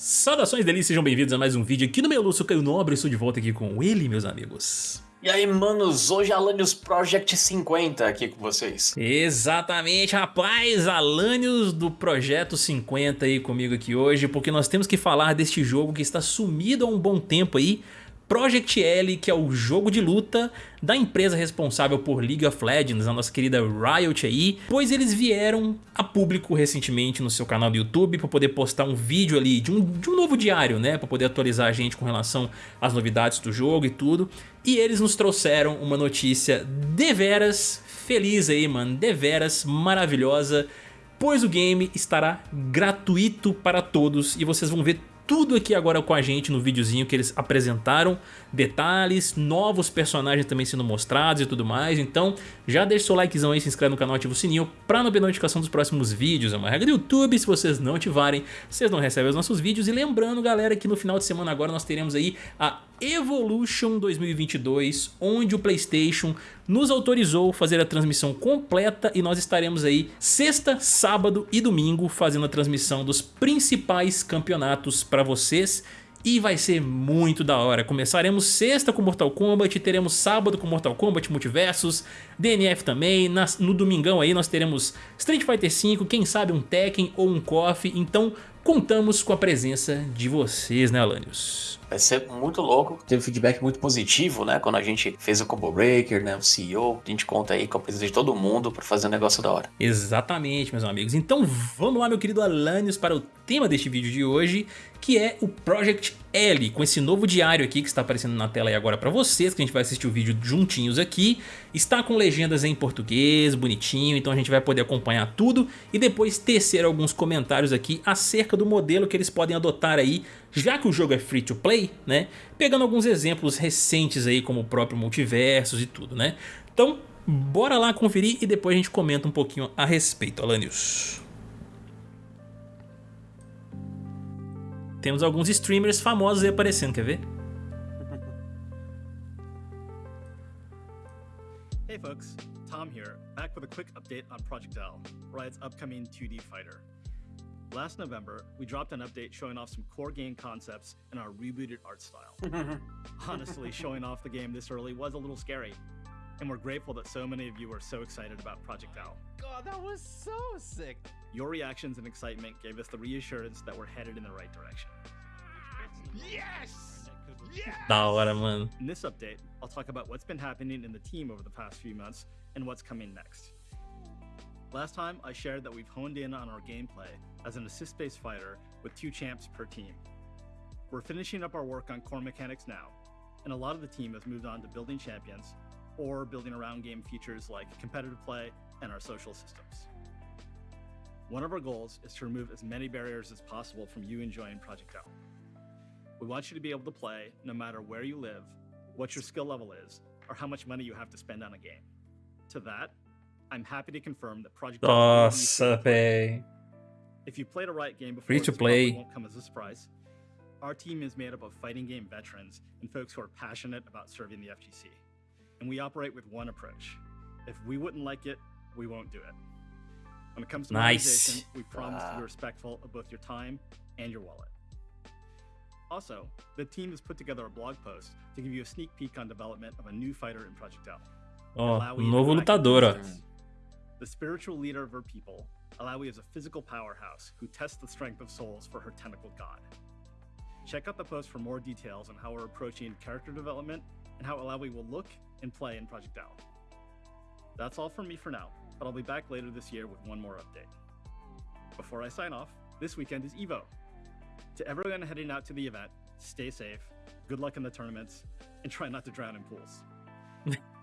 Saudações delícias, sejam bem-vindos a mais um vídeo aqui no meu Lúcio Caio Nobre, estou de volta aqui com ele, meus amigos. E aí, manos, hoje é Alanios Project 50 aqui com vocês. Exatamente, rapaz, Alanios do Projeto 50 aí comigo aqui hoje, porque nós temos que falar deste jogo que está sumido há um bom tempo aí, Project L, que é o jogo de luta da empresa responsável por League of Legends, a nossa querida Riot aí, pois eles vieram a público recentemente no seu canal do YouTube para poder postar um vídeo ali de um, de um novo diário, né, para poder atualizar a gente com relação às novidades do jogo e tudo, e eles nos trouxeram uma notícia deveras feliz aí, mano, deveras maravilhosa, pois o game estará gratuito para todos e vocês vão ver tudo aqui agora com a gente no videozinho que eles apresentaram, detalhes, novos personagens também sendo mostrados e tudo mais, então já deixa seu likezão aí, se inscreve no canal, ativa o sininho pra não perder notificação dos próximos vídeos, é uma regra do YouTube, se vocês não ativarem, vocês não recebem os nossos vídeos, e lembrando galera que no final de semana agora nós teremos aí a Evolution 2022, onde o Playstation nos autorizou fazer a transmissão completa e nós estaremos aí sexta, sábado e domingo fazendo a transmissão dos principais campeonatos para vocês e vai ser muito da hora. Começaremos sexta com Mortal Kombat, teremos sábado com Mortal Kombat Multiversus, DNF também, no domingão aí nós teremos Street Fighter V, quem sabe um Tekken ou um KOF, então contamos com a presença de vocês, né Alanios? Vai ser muito louco. Teve feedback muito positivo, né? Quando a gente fez o Combo Breaker, né? O CEO. A gente conta aí com a presença de todo mundo para fazer um negócio da hora. Exatamente, meus amigos. Então vamos lá, meu querido Alanios, para o tema deste vídeo de hoje, que é o Project L, com esse novo diário aqui que está aparecendo na tela aí agora para vocês, que a gente vai assistir o vídeo juntinhos aqui. Está com legendas em português, bonitinho, então a gente vai poder acompanhar tudo e depois tecer alguns comentários aqui acerca do modelo que eles podem adotar aí, já que o jogo é free to play, né? Pegando alguns exemplos recentes aí, como o próprio Multiversos e tudo, né? Então, bora lá conferir e depois a gente comenta um pouquinho a respeito, Alanios. Temos alguns streamers famosos aí aparecendo, quer ver? Hey folks, Tom here, back with a quick update on Project L, Riot's upcoming 2D fighter. Last November, we dropped an update showing off some core game concepts and our rebooted art style. Honestly, showing off the game this early was a little scary, and we're grateful that so many of you are so excited about Project L. God, that was so sick. Your reactions and excitement gave us the reassurance that we're headed in the right direction. Yes! Yes! Da hora, mano. In this update, I'll talk about what's been happening in the team over the past few months and what's coming next. Last time, I shared that we've honed in on our gameplay as an assist-based fighter with two champs per team. We're finishing up our work on core mechanics now, and a lot of the team has moved on to building champions or building around game features like competitive play and our social systems. One of our goals is to remove as many barriers as possible from you enjoying Project L. We want you to be able to play no matter where you live, what your skill level is, or how much money you have to spend on a game. To that, I'm happy to confirm that Project L will be free to play. If you played a Riot game before, Free to play. won't come as a surprise. Our team is made up of fighting game veterans and folks who are passionate about serving the FGC. And we operate with one approach. If we wouldn't like it, we won't do it. When it comes to Nice. monetization, we promise to Ah. be respectful of both your time and your wallet. Also, the team has put together a blog post to give you a sneak peek on development of a new fighter in Project L. Ó, Alawi um novo interactive lutador, ó. physics. The spiritual leader of her people, Alawi is a physical powerhouse who tests the strength of souls for her tentacled god. Check out the post for more details on how we're approaching character development and how Alawi will look and play in Project L. That's all from me for now, but I'll be back later this year with one more update. Before I sign off, this weekend is EVO. To everyone heading out to the event, stay safe, good luck in the tournaments, and try not to drown in pools.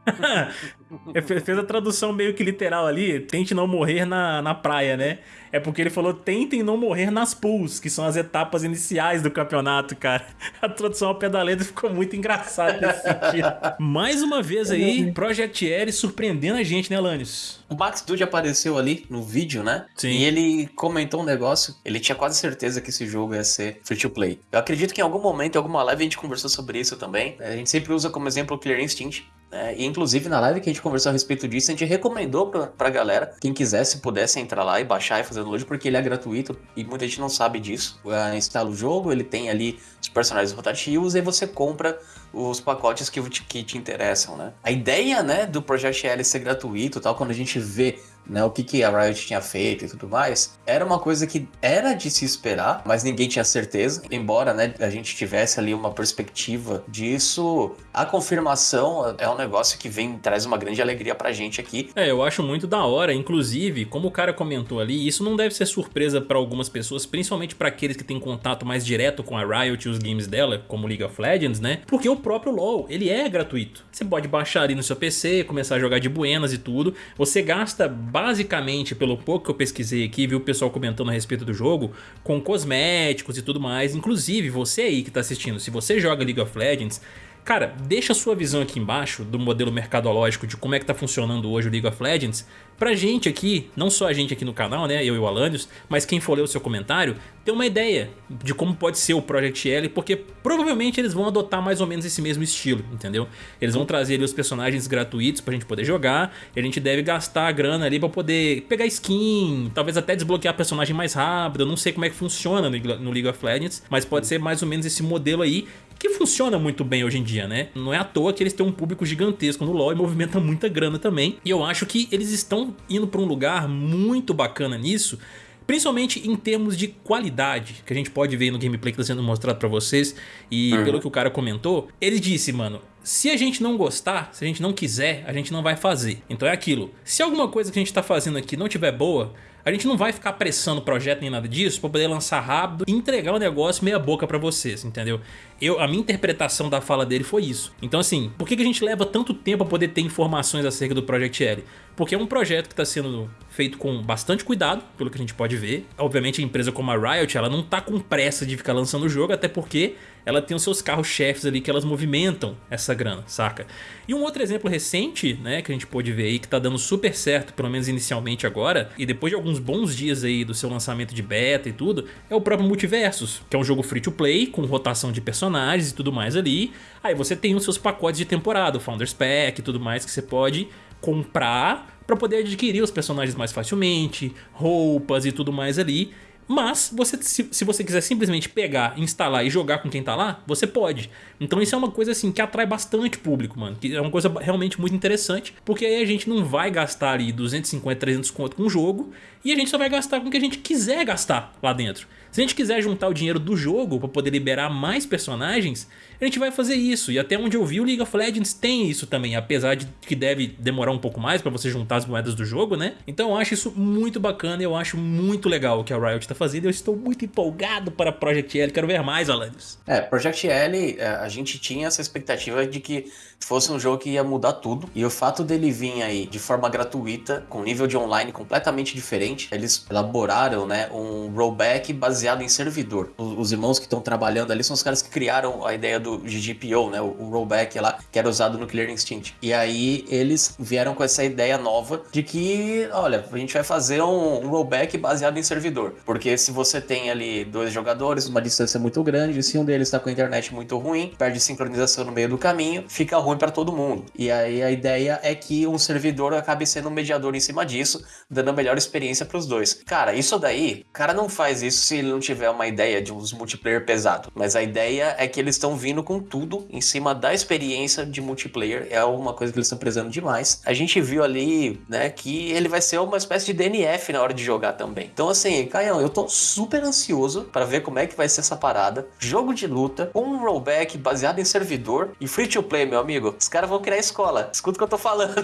Fe- fez a tradução meio que literal ali, tente não morrer na, na praia, né? É porque ele falou tentem não morrer nas pools, que são as etapas iniciais do campeonato, cara. A tradução ao pé da letra ficou muito engraçada nesse sentido. Mais uma vez aí, Project L surpreendendo a gente, né, Lanius? O Max Dude apareceu ali no vídeo, né? Sim. E ele comentou um negócio. Ele tinha quase certeza que esse jogo ia ser free to play. Eu acredito que em algum momento, em alguma live, a gente conversou sobre isso também. A gente sempre usa como exemplo o Clear Instinct. Né? E inclusive na live que a gente conversou a respeito disso, a gente recomendou pra, pra galera, quem quisesse, pudesse entrar lá e baixar e fazer download, porque ele é gratuito e muita gente não sabe disso. Uh, instala o jogo, ele tem ali os personagens rotativos e você compra os pacotes que te, que te interessam, né? A ideia, né, do Project L ser gratuito tal, quando a gente vê né, o que, que a Riot tinha feito e tudo mais, era uma coisa que era de se esperar, mas ninguém tinha certeza. Embora né, a gente tivesse ali uma perspectiva disso, a confirmação é um negócio que vem traz uma grande alegria pra gente aqui. É, eu acho muito da hora, inclusive, como o cara comentou ali, isso não deve ser surpresa para algumas pessoas, principalmente para aqueles que têm contato mais direto com a Riot e os games dela, como League of Legends, né? Porque o próprio LoL, ele é gratuito. Você pode baixar ali no seu PC, começar a jogar de buenas e tudo. Você gasta basicamente, pelo pouco que eu pesquisei aqui, vi o pessoal comentando a respeito do jogo, com cosméticos e tudo mais. Inclusive, você aí que está assistindo, se você joga League of Legends, Cara, deixa a sua visão aqui embaixo do modelo mercadológico de como é que tá funcionando hoje o League of Legends Pra gente aqui, não só a gente aqui no canal, né, eu e o Alanios, mas quem for ler o seu comentário, ter uma ideia de como pode ser o Project L, porque provavelmente eles vão adotar mais ou menos esse mesmo estilo, entendeu? Eles vão trazer ali os personagens gratuitos pra gente poder jogar, e a gente deve gastar a grana ali pra poder pegar skin, talvez até desbloquear personagem mais rápido, eu não sei como é que funciona no League of Legends, mas pode ser mais ou menos esse modelo aí, que funciona muito bem hoje em dia, né? Não é à toa que eles têm um público gigantesco no LoL e movimenta muita grana também, e eu acho que eles estão indo para um lugar muito bacana nisso, Principalmente em termos de qualidade, que a gente pode ver no gameplay que está sendo mostrado para vocês. E uhum. pelo que o cara comentou, ele disse, mano, se a gente não gostar, se a gente não quiser, a gente não vai fazer. Então é aquilo, se alguma coisa que a gente está fazendo aqui não tiver boa, a gente não vai ficar pressando o projeto nem nada disso para poder lançar rápido e entregar o negócio meia boca para vocês, entendeu? Eu, a minha interpretação da fala dele foi isso. Então assim, por que, que a gente leva tanto tempo para poder ter informações acerca do Project L? Porque é um projeto que está sendo feito com bastante cuidado, pelo que a gente pode ver. Obviamente a empresa como a Riot, ela não tá com pressa de ficar lançando o jogo, até porque ela tem os seus carros-chefes ali que elas movimentam essa grana, saca? E um outro exemplo recente, né, que a gente pôde ver aí, que tá dando super certo, pelo menos inicialmente agora, e depois de alguns bons dias aí do seu lançamento de beta e tudo, é o próprio Multiversus, que é um jogo free to play, com rotação de personagens e tudo mais ali. Aí você tem os seus pacotes de temporada, o Founders Pack e tudo mais que você pode comprar para poder adquirir os personagens mais facilmente, roupas e tudo mais ali. Mas você, se, se, você quiser simplesmente pegar, instalar e jogar com quem tá lá, você pode. Então isso é uma coisa assim que atrai bastante público, mano. Que é uma coisa realmente muito interessante. Porque aí a gente não vai gastar ali 250, 300 conto com o jogo. E a gente só vai gastar com o que a gente quiser gastar lá dentro. Se a gente quiser juntar o dinheiro do jogo para poder liberar mais personagens, a gente vai fazer isso. E até onde eu vi, o League of Legends tem isso também, apesar de que deve demorar um pouco mais para você juntar as moedas do jogo, né? Então eu acho isso muito bacana, eu acho muito legal o que a Riot tá fazendo. Eu estou muito empolgado para Project L, quero ver mais, Alanis. É, Project L, é, a gente tinha essa expectativa de que fosse um jogo que ia mudar tudo. E o fato dele vir aí de forma gratuita, com nível de online completamente diferente, eles elaboraram, né, um rollback baseado em servidor. Os, irmãos que estão trabalhando ali são os caras que criaram a ideia do GGPO, né, o, rollback lá, que era usado no Killer Instinct. E aí eles vieram com essa ideia nova de que, olha, a gente vai fazer um rollback baseado em servidor. Porque se você tem ali dois jogadores, uma distância muito grande, se um deles está com a internet muito ruim, perde sincronização no meio do caminho, fica ruim para todo mundo. E aí a ideia é que um servidor acabe sendo um mediador em cima disso, dando a melhor experiência para os dois. Cara, isso daí, o cara não faz isso se ele não tiver uma ideia de uns multiplayer pesado. Mas a ideia é que eles estão vindo com tudo em cima da experiência de multiplayer. É uma coisa que eles estão prezando demais. A gente viu ali, né, que ele vai ser uma espécie de DNF na hora de jogar também. Então, assim, Caião, eu tô super ansioso para ver como é que vai ser essa parada. Jogo de luta, com um rollback baseado em servidor e free to play, meu amigo. Os caras vão criar escola. Escuta o que eu tô falando.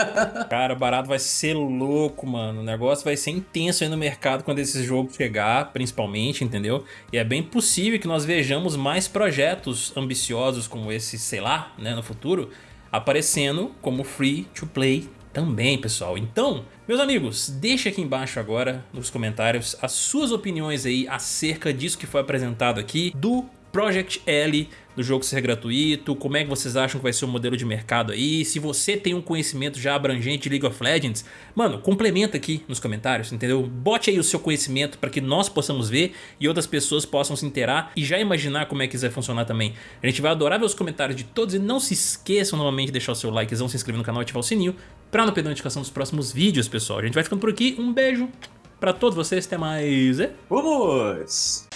cara, barato vai ser louco, mano. O negócio vai ser intenso aí no mercado quando esse jogo chegar, principalmente, entendeu? E é bem possível que nós vejamos mais projetos ambiciosos como esse, sei lá, né, no futuro, aparecendo como free to play também, pessoal. Então, meus amigos, deixa aqui embaixo agora nos comentários as suas opiniões aí acerca disso que foi apresentado aqui do Project L do jogo ser gratuito, como é que vocês acham que vai ser o modelo de mercado aí, se você tem um conhecimento já abrangente de League of Legends, mano, complementa aqui nos comentários, entendeu? Bote aí o seu conhecimento para que nós possamos ver e outras pessoas possam se inteirar e já imaginar como é que isso vai funcionar também. A gente vai adorar ver os comentários de todos e não se esqueçam novamente de deixar o seu likezão, se inscrever no canal e ativar o sininho para não perder notificação dos próximos vídeos, pessoal. A gente vai ficando por aqui, um beijo para todos vocês, até mais. Vamos!